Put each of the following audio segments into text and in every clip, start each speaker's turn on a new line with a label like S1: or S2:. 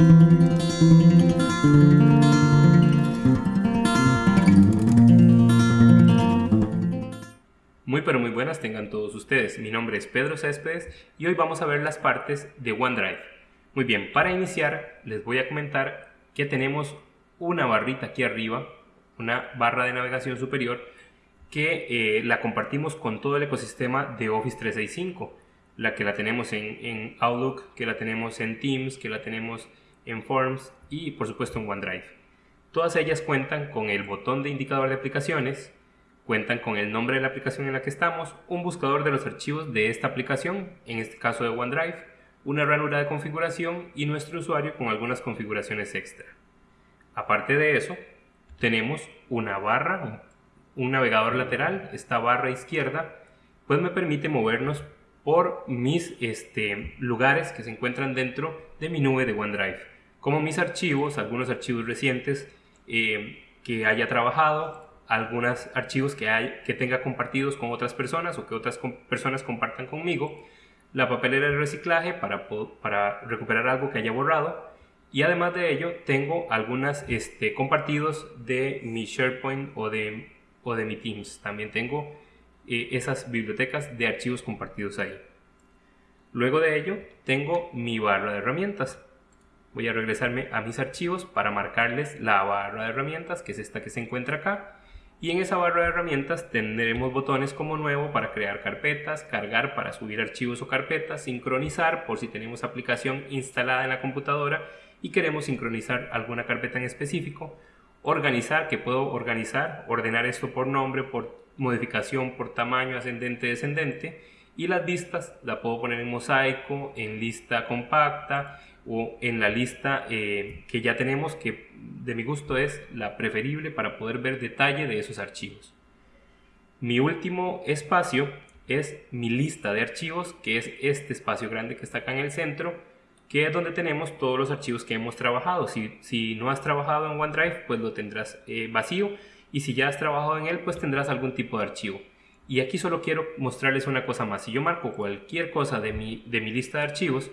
S1: Muy pero muy buenas tengan todos ustedes. Mi nombre es Pedro Céspedes y hoy vamos a ver las partes de OneDrive. Muy bien, para iniciar les voy a comentar que tenemos una barrita aquí arriba, una barra de navegación superior que eh, la compartimos con todo el ecosistema de Office 365, la que la tenemos en, en Outlook, que la tenemos en Teams, que la tenemos en Forms y por supuesto en OneDrive. Todas ellas cuentan con el botón de indicador de aplicaciones, Cuentan con el nombre de la aplicación en la que estamos, un buscador de los archivos de esta aplicación, en este caso de OneDrive, una ranura de configuración y nuestro usuario con algunas configuraciones extra. Aparte de eso, tenemos una barra, un navegador lateral, esta barra izquierda, pues me permite movernos por mis este, lugares que se encuentran dentro de mi nube de OneDrive, como mis archivos, algunos archivos recientes eh, que haya trabajado, algunos archivos que, hay, que tenga compartidos con otras personas o que otras personas compartan conmigo, la papelera de reciclaje para, para recuperar algo que haya borrado y además de ello tengo algunas este, compartidos de mi SharePoint o de, o de mi Teams. También tengo eh, esas bibliotecas de archivos compartidos ahí. Luego de ello tengo mi barra de herramientas. Voy a regresarme a mis archivos para marcarles la barra de herramientas, que es esta que se encuentra acá y en esa barra de herramientas tendremos botones como nuevo para crear carpetas, cargar para subir archivos o carpetas, sincronizar por si tenemos aplicación instalada en la computadora y queremos sincronizar alguna carpeta en específico, organizar, que puedo organizar, ordenar esto por nombre, por modificación, por tamaño ascendente, descendente y las vistas la puedo poner en mosaico, en lista compacta, o en la lista eh, que ya tenemos que de mi gusto es la preferible para poder ver detalle de esos archivos. Mi último espacio es mi lista de archivos que es este espacio grande que está acá en el centro que es donde tenemos todos los archivos que hemos trabajado. Si, si no has trabajado en OneDrive pues lo tendrás eh, vacío y si ya has trabajado en él pues tendrás algún tipo de archivo. Y aquí solo quiero mostrarles una cosa más. Si yo marco cualquier cosa de mi, de mi lista de archivos,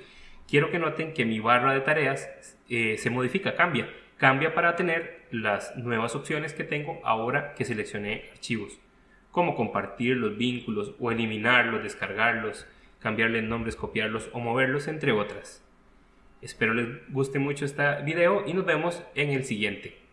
S1: quiero que noten que mi barra de tareas eh, se modifica, cambia. Cambia para tener las nuevas opciones que tengo ahora que seleccioné archivos, como compartir los vínculos o eliminarlos, descargarlos, cambiarles nombres, copiarlos o moverlos, entre otras. Espero les guste mucho este video y nos vemos en el siguiente.